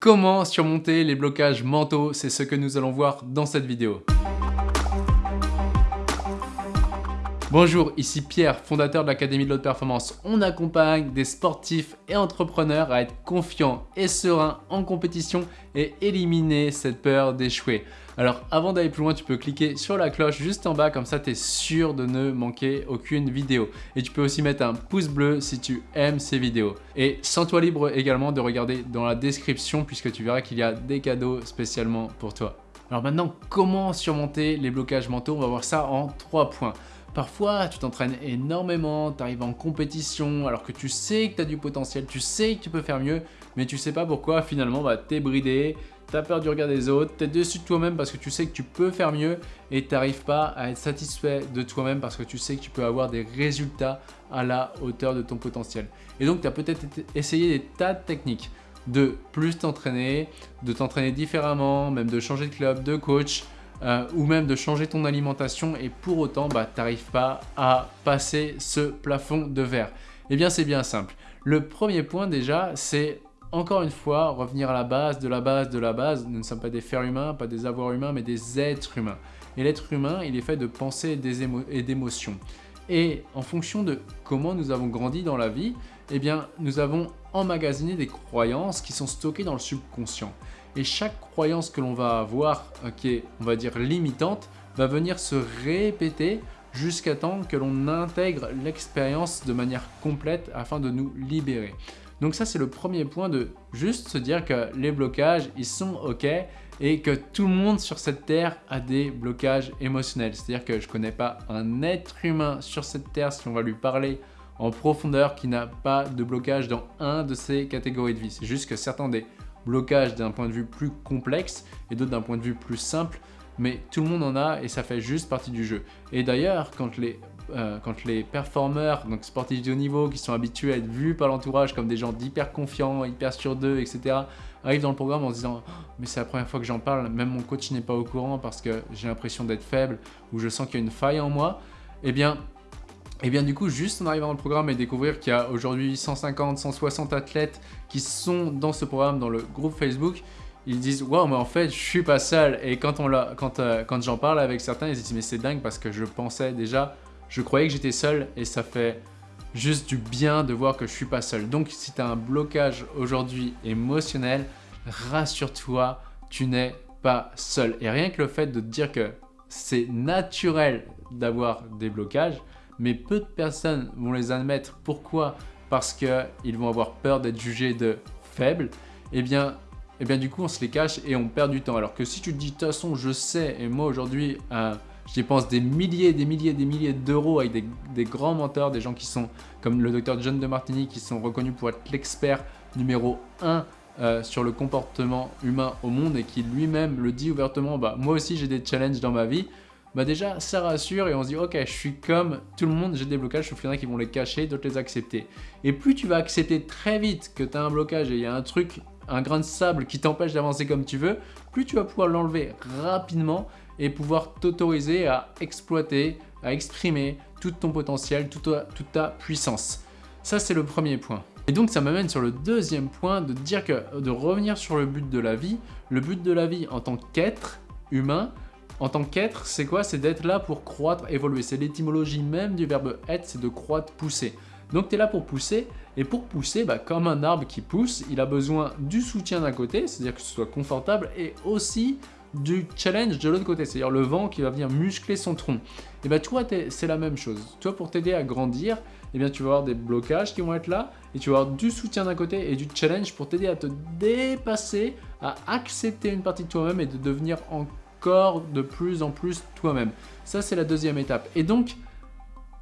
Comment surmonter les blocages mentaux C'est ce que nous allons voir dans cette vidéo. Bonjour, ici Pierre, fondateur de l'Académie de l'Haute Performance. On accompagne des sportifs et entrepreneurs à être confiants et sereins en compétition et éliminer cette peur d'échouer. Alors avant d'aller plus loin, tu peux cliquer sur la cloche juste en bas, comme ça tu es sûr de ne manquer aucune vidéo. Et tu peux aussi mettre un pouce bleu si tu aimes ces vidéos. Et sens-toi libre également de regarder dans la description puisque tu verras qu'il y a des cadeaux spécialement pour toi. Alors maintenant, comment surmonter les blocages mentaux? On va voir ça en trois points. Parfois, tu t'entraînes énormément, tu arrives en compétition alors que tu sais que tu as du potentiel, tu sais que tu peux faire mieux, mais tu sais pas pourquoi finalement bah, tu es bridé, tu as peur du regard des autres, tu es dessus de toi-même parce que tu sais que tu peux faire mieux et tu n'arrives pas à être satisfait de toi-même parce que tu sais que tu peux avoir des résultats à la hauteur de ton potentiel. Et donc, tu as peut-être essayé des tas de techniques de plus t'entraîner, de t'entraîner différemment, même de changer de club, de coach, euh, ou même de changer ton alimentation et pour autant, bah, tu pas à passer ce plafond de verre Eh bien, c'est bien simple. Le premier point déjà, c'est encore une fois revenir à la base de la base de la base. Nous ne sommes pas des fers humains, pas des avoirs humains, mais des êtres humains. Et l'être humain, il est fait de pensées et d'émotions. Et en fonction de comment nous avons grandi dans la vie, eh bien, nous avons emmagasiné des croyances qui sont stockées dans le subconscient. Et chaque croyance que l'on va avoir, euh, qui est, on va dire, limitante, va venir se répéter jusqu'à temps que l'on intègre l'expérience de manière complète afin de nous libérer. Donc ça, c'est le premier point de juste se dire que les blocages, ils sont OK et que tout le monde sur cette terre a des blocages émotionnels. C'est-à-dire que je ne connais pas un être humain sur cette terre, si on va lui parler en profondeur, qui n'a pas de blocage dans un de ces catégories de vie. C'est juste que certains des blocage d'un point de vue plus complexe et d'autres d'un point de vue plus simple, mais tout le monde en a et ça fait juste partie du jeu. Et d'ailleurs, quand les euh, quand performeurs, donc sportifs de haut niveau, qui sont habitués à être vus par l'entourage comme des gens d'hyper confiants, hyper sur d'eux, etc., arrivent dans le programme en se disant oh, mais c'est la première fois que j'en parle, même mon coach n'est pas au courant parce que j'ai l'impression d'être faible ou je sens qu'il y a une faille en moi », eh bien, et bien du coup, juste en arrivant dans le programme et découvrir qu'il y a aujourd'hui 150, 160 athlètes qui sont dans ce programme, dans le groupe Facebook, ils disent « Wow, mais en fait, je suis pas seul ». Et quand, quand, euh, quand j'en parle avec certains, ils disent « Mais c'est dingue parce que je pensais déjà, je croyais que j'étais seul et ça fait juste du bien de voir que je suis pas seul ». Donc, si tu as un blocage aujourd'hui émotionnel, rassure-toi, tu n'es pas seul. Et rien que le fait de te dire que c'est naturel d'avoir des blocages, mais peu de personnes vont les admettre. Pourquoi? Parce qu'ils vont avoir peur d'être jugés de faibles. Eh bien, eh bien, du coup, on se les cache et on perd du temps. Alors que si tu te dis, de toute façon, je sais, et moi aujourd'hui, euh, je dépense des milliers, des milliers, des milliers d'euros avec des, grands menteurs, des gens qui sont comme le docteur John de Martini, qui sont reconnus pour être l'expert numéro 1 euh, sur le comportement humain au monde et qui lui-même le dit ouvertement, bah, moi aussi j'ai des challenges dans ma vie, bah déjà ça rassure et on se dit ok je suis comme tout le monde, j'ai des blocages, sauf qu'il y en a qui vont les cacher, d'autres les accepter. Et plus tu vas accepter très vite que tu as un blocage et il y a un truc, un grain de sable qui t'empêche d'avancer comme tu veux, plus tu vas pouvoir l'enlever rapidement et pouvoir t'autoriser à exploiter, à exprimer tout ton potentiel, toute ta, toute ta puissance. Ça c'est le premier point. Et donc ça m'amène sur le deuxième point de dire que de revenir sur le but de la vie, le but de la vie en tant qu'être humain, en tant qu'être, c'est quoi? C'est d'être là pour croître, évoluer. C'est l'étymologie même du verbe être, c'est de croître, pousser. Donc tu es là pour pousser, et pour pousser, bah, comme un arbre qui pousse, il a besoin du soutien d'un côté, c'est-à-dire que ce soit confortable, et aussi du challenge de l'autre côté, c'est-à-dire le vent qui va venir muscler son tronc. Et bah toi, c'est la même chose. Toi, pour t'aider à grandir, eh bien, tu vas avoir des blocages qui vont être là, et tu vas avoir du soutien d'un côté et du challenge pour t'aider à te dépasser, à accepter une partie de toi-même et de devenir en de plus en plus toi-même. Ça, c'est la deuxième étape. Et donc,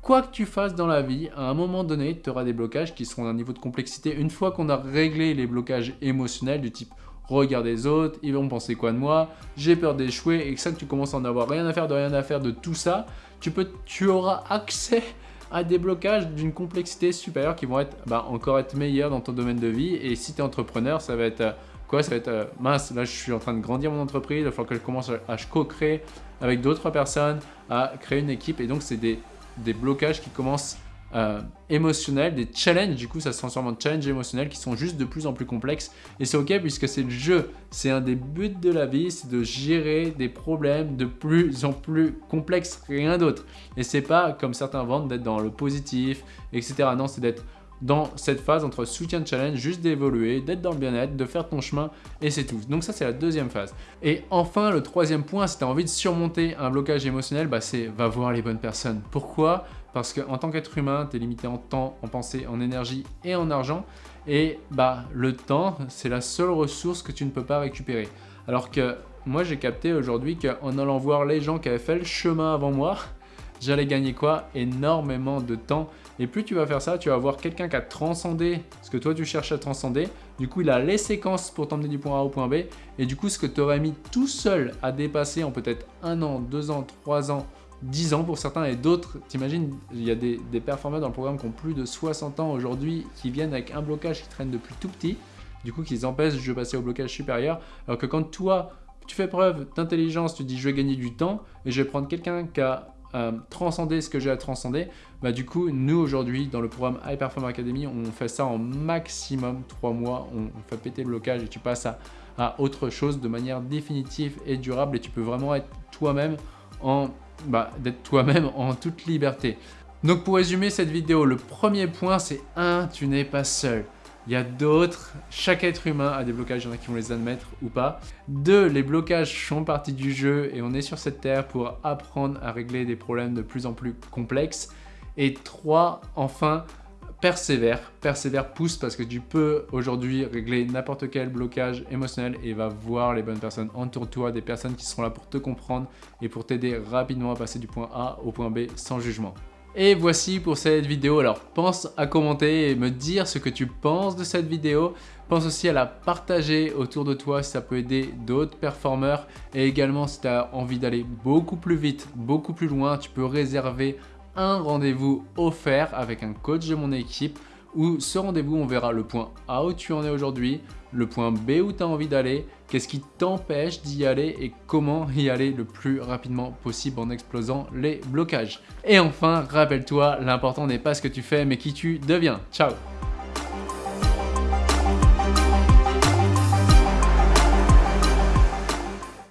quoi que tu fasses dans la vie, à un moment donné, tu auras des blocages qui seront d'un niveau de complexité. Une fois qu'on a réglé les blocages émotionnels du type regarde les autres, ils vont penser quoi de moi, j'ai peur d'échouer, et que ça que tu commences à en avoir rien à faire, de rien à faire, de tout ça, tu, peux, tu auras accès à des blocages d'une complexité supérieure qui vont être bah, encore être meilleurs dans ton domaine de vie. Et si tu es entrepreneur, ça va être euh, Quoi, ça va être euh, mince, là je suis en train de grandir mon entreprise, il va falloir que je commence à, co-créer avec d'autres personnes, à créer une équipe. Et donc c'est des, blocages qui commencent euh, émotionnels, des challenges, du coup ça se transforme en challenges émotionnels qui sont juste de plus en plus complexes. Et c'est ok puisque c'est le jeu, c'est un des buts de la vie, c'est de gérer des problèmes de plus en plus complexes, rien d'autre. Et c'est pas comme certains vendent d'être dans le positif, etc. Non, c'est d'être dans cette phase entre soutien de challenge, juste d'évoluer, d'être dans le bien-être, de faire ton chemin et c'est tout. Donc ça c'est la deuxième phase. Et enfin le troisième point, si tu as envie de surmonter un blocage émotionnel, bah, c'est va voir les bonnes personnes. Pourquoi? Parce qu'en tant qu'être humain, tu es limité en temps, en pensée, en énergie et en argent. Et bah le temps, c'est la seule ressource que tu ne peux pas récupérer. Alors que moi j'ai capté aujourd'hui qu'en allant voir les gens qui avaient fait le chemin avant moi, j'allais gagner quoi? Énormément de temps. Et plus tu vas faire ça, tu vas voir quelqu'un qui a transcendé ce que toi tu cherches à transcender. Du coup, il a les séquences pour t'emmener du point A au point B. Et du coup, ce que tu aurais mis tout seul à dépasser en peut-être un an, deux ans, trois ans, 10 ans pour certains et d'autres, t'imagines, il y a des, des performeurs dans le programme qui ont plus de 60 ans aujourd'hui qui viennent avec un blocage qui traîne depuis tout petit, du coup qui empêchent de passer au blocage supérieur, alors que quand toi, tu fais preuve d'intelligence, tu dis je vais gagner du temps et je vais prendre quelqu'un qui a euh, transcender ce que j'ai à transcender, bah du coup, nous aujourd'hui, dans le programme High Academy, on fait ça en maximum 3 mois, on, fait péter le blocage et tu passes à, autre chose de manière définitive et durable et tu peux vraiment être toi-même en bah, toi-même en toute liberté. Donc pour résumer cette vidéo, le premier point c'est 1. Tu n'es pas seul. Il y a d'autres, chaque être humain a des blocages, il y en a qui vont les admettre ou pas. Deux, les blocages font partie du jeu et on est sur cette terre pour apprendre à régler des problèmes de plus en plus complexes. Et trois, enfin, persévère, persévère, pousse parce que tu peux aujourd'hui régler n'importe quel blocage émotionnel et va voir les bonnes personnes. Entoure-toi des personnes qui seront là pour te comprendre et pour t'aider rapidement à passer du point A au point B sans jugement. Et voici pour cette vidéo. Alors pense à commenter et me dire ce que tu penses de cette vidéo. Pense aussi à la partager autour de toi si ça peut aider d'autres performeurs. Et également si tu as envie d'aller beaucoup plus vite, beaucoup plus loin, tu peux réserver un rendez-vous offert avec un coach de mon équipe où ce rendez-vous, on verra le point A où tu en es aujourd'hui, le point B où tu as envie d'aller, qu'est-ce qui t'empêche d'y aller et comment y aller le plus rapidement possible en explosant les blocages. Et enfin, rappelle-toi, l'important n'est pas ce que tu fais mais qui tu deviens. Ciao